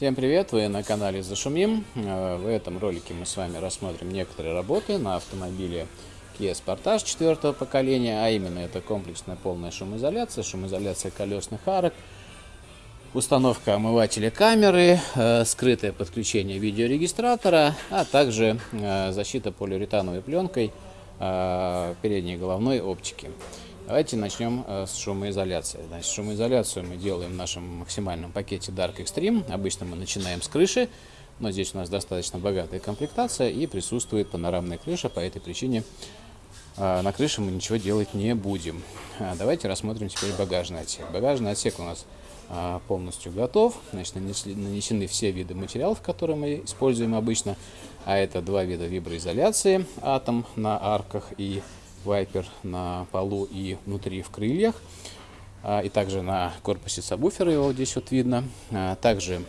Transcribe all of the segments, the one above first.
Всем привет! Вы на канале Зашумим. Э, в этом ролике мы с вами рассмотрим некоторые работы на автомобиле Kia Sportage четвертого поколения, а именно это комплексная полная шумоизоляция, шумоизоляция колесных арок, установка омывателя камеры, э, скрытое подключение видеорегистратора, а также э, защита полиуретановой пленкой передней головной оптики. Давайте начнем э, с шумоизоляции. Значит, шумоизоляцию мы делаем в нашем максимальном пакете Dark Extreme. Обычно мы начинаем с крыши, но здесь у нас достаточно богатая комплектация и присутствует панорамная крыша. По этой причине э, на крыше мы ничего делать не будем. А давайте рассмотрим теперь багажный отсек. Багажный отсек у нас э, полностью готов. Значит, нанесены все виды материалов, которые мы используем обычно. А это два вида виброизоляции. Атом на арках и вайпер на полу и внутри в крыльях. А, и также на корпусе сабвуфера его здесь вот видно. А, также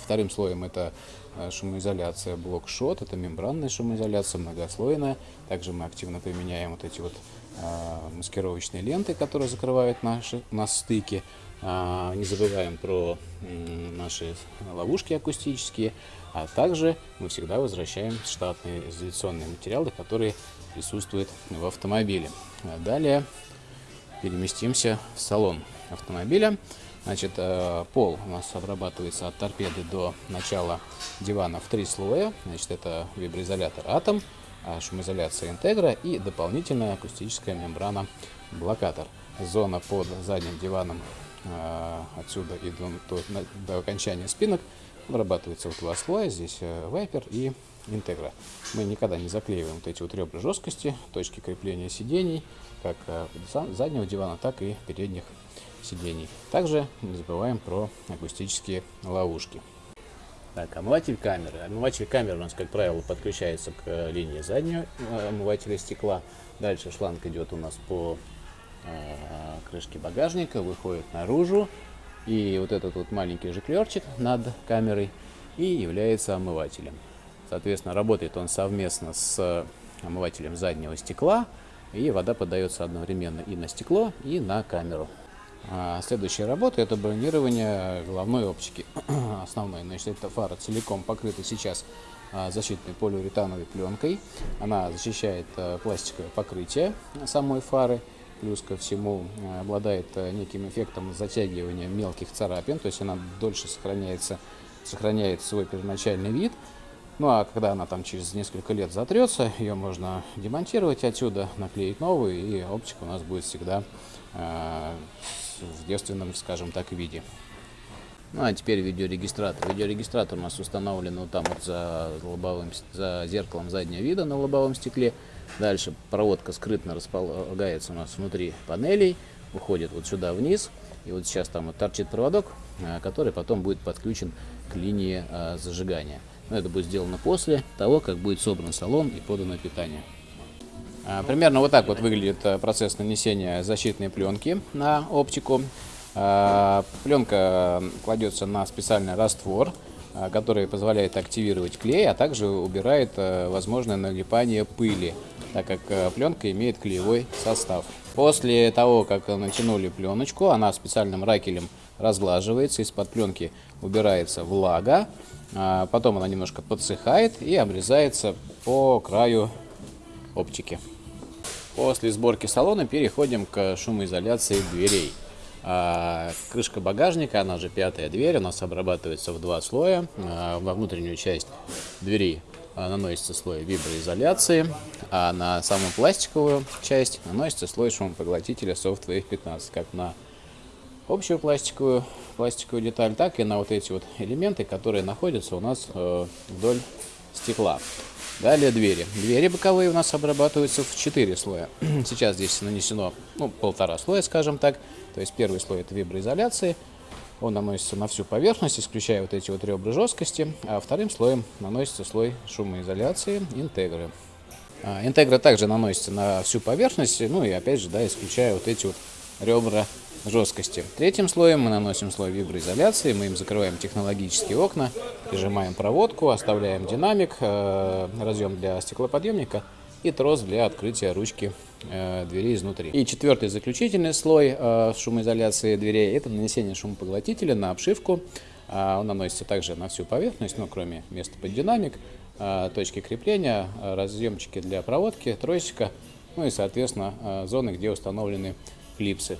вторым слоем это а, шумоизоляция блок-шот. Это мембранная шумоизоляция, многослойная. Также мы активно применяем вот эти вот маскировочные ленты, которые закрывают наши, нас стыки. Не забываем про наши ловушки акустические, а также мы всегда возвращаем штатные изоляционные материалы, которые присутствуют в автомобиле. Далее переместимся в салон автомобиля. Значит, э, пол у нас обрабатывается от торпеды до начала дивана в три слоя. Значит, это виброизолятор Atom, а шумоизоляция Integra и дополнительная акустическая мембрана блокатор. Зона под задним диваном отсюда и до, до, до окончания спинок обрабатывается в два слоя. Здесь э, вайпер и интегра. Мы никогда не заклеиваем вот эти вот ребра жесткости, точки крепления сидений, как э, заднего дивана, так и передних сидений. Также не забываем про акустические ловушки. Так, омыватель камеры. Омыватель камеры у нас, как правило, подключается к э, линии заднего омывателя стекла. Дальше шланг идет у нас по э, крышке багажника, выходит наружу. И вот этот вот маленький жиклерчик над камерой и является омывателем. Соответственно, работает он совместно с омывателем заднего стекла, и вода подается одновременно и на стекло, и на камеру. А следующая работа это бронирование головной оптики. Основной, значит, эта фара целиком покрыта сейчас а, защитной полиуретановой пленкой. Она защищает а, пластиковое покрытие самой фары. Плюс ко всему а, обладает неким эффектом затягивания мелких царапин, то есть она дольше сохраняется, сохраняет свой первоначальный вид. Ну а когда она там через несколько лет затрется, ее можно демонтировать отсюда, наклеить новую, и оптика у нас будет всегда э, в девственном, скажем так, виде. Ну а теперь видеорегистратор. Видеорегистратор у нас установлен вот там вот за, лобовым, за зеркалом заднего вида на лобовом стекле. Дальше проводка скрытно располагается у нас внутри панелей, уходит вот сюда вниз. И вот сейчас там вот торчит проводок, э, который потом будет подключен к линии э, зажигания. Но это будет сделано после того, как будет собран салон и подано питание. А, примерно вот так вот выглядит э, процесс нанесения защитной пленки на оптику. А, пленка кладется на специальный раствор, а, который позволяет активировать клей, а также убирает э, возможное налипание пыли, так как э, пленка имеет клеевой состав. После того, как натянули пленочку, она специальным ракелем разглаживается, из-под пленки убирается влага, а потом она немножко подсыхает и обрезается по краю оптики. После сборки салона переходим к шумоизоляции дверей. А, крышка багажника, она же пятая дверь, у нас обрабатывается в два слоя. А, во внутреннюю часть двери наносится слой виброизоляции, а на саму пластиковую часть наносится слой шумопоглотителя Softwave 15, как на общую пластиковую, пластиковую деталь, так и на вот эти вот элементы, которые находятся у нас э, вдоль стекла. Далее двери. Двери боковые у нас обрабатываются в 4 слоя. Сейчас здесь нанесено ну, полтора слоя, скажем так. То есть первый слой это виброизоляции. Он наносится на всю поверхность, исключая вот эти вот ребра жесткости. А вторым слоем наносится слой шумоизоляции интегры. А, интегра также наносится на всю поверхность, ну и опять же, да, исключая вот эти вот ребра жесткости. Третьим слоем мы наносим слой виброизоляции, мы им закрываем технологические окна, прижимаем проводку, оставляем динамик, э, разъем для стеклоподъемника и трос для открытия ручки э, двери изнутри. И четвертый заключительный слой э, шумоизоляции дверей – это нанесение шумопоглотителя на обшивку он наносится также на всю поверхность, ну, кроме места под динамик, а, точки крепления, разъемчики для проводки, тросика, ну и, соответственно, зоны, где установлены клипсы.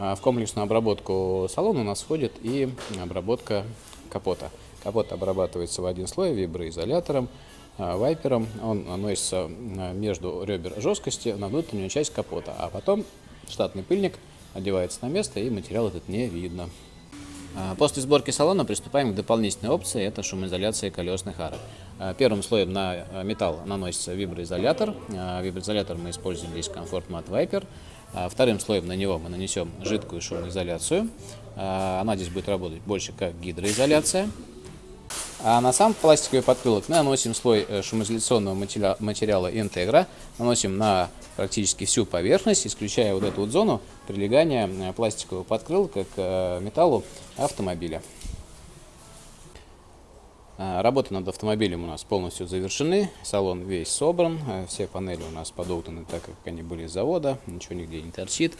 В комплексную обработку салона у нас входит и обработка капота. Капот обрабатывается в один слой виброизолятором, вайпером. Он наносится между ребер жесткости на внутреннюю часть капота, а потом штатный пыльник одевается на место и материал этот не видно. А, после сборки салона приступаем к дополнительной опции, это шумоизоляция колесных арок. А, первым слоем на а, металл наносится виброизолятор. Виброизолятор мы используем здесь Comfort Mat Viper. Вторым слоем на него мы нанесем жидкую шумоизоляцию. Она здесь будет работать больше как гидроизоляция. А на сам пластиковый подкрылок мы наносим слой э, шумоизоляционного материала Integra. Наносим на практически всю поверхность, исключая вот эту вот зону прилегания э, пластикового подкрылка к э, металлу автомобиля. Работы над автомобилем у нас полностью завершены, салон весь собран, все панели у нас подогнаны так, как они были с завода, ничего нигде не торчит.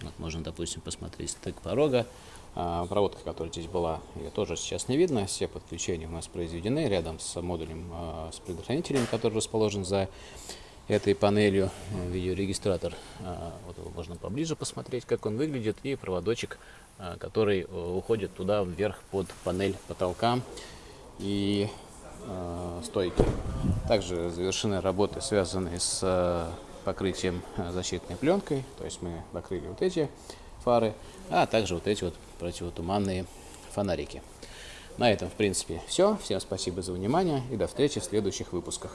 Вот можно, допустим, посмотреть стык порога. А, проводка, которая здесь была, ее тоже сейчас не видно. Все подключения у нас произведены рядом с модулем а, с предохранителем, который расположен за этой панелью. Видеорегистратор, а, вот его можно поближе посмотреть, как он выглядит. И проводочек, который уходит туда вверх под панель потолка и стойки. Также завершены работы, связанные с покрытием защитной пленкой. То есть мы покрыли вот эти фары, а также вот эти вот противотуманные фонарики. На этом, в принципе, все. Всем спасибо за внимание и до встречи в следующих выпусках.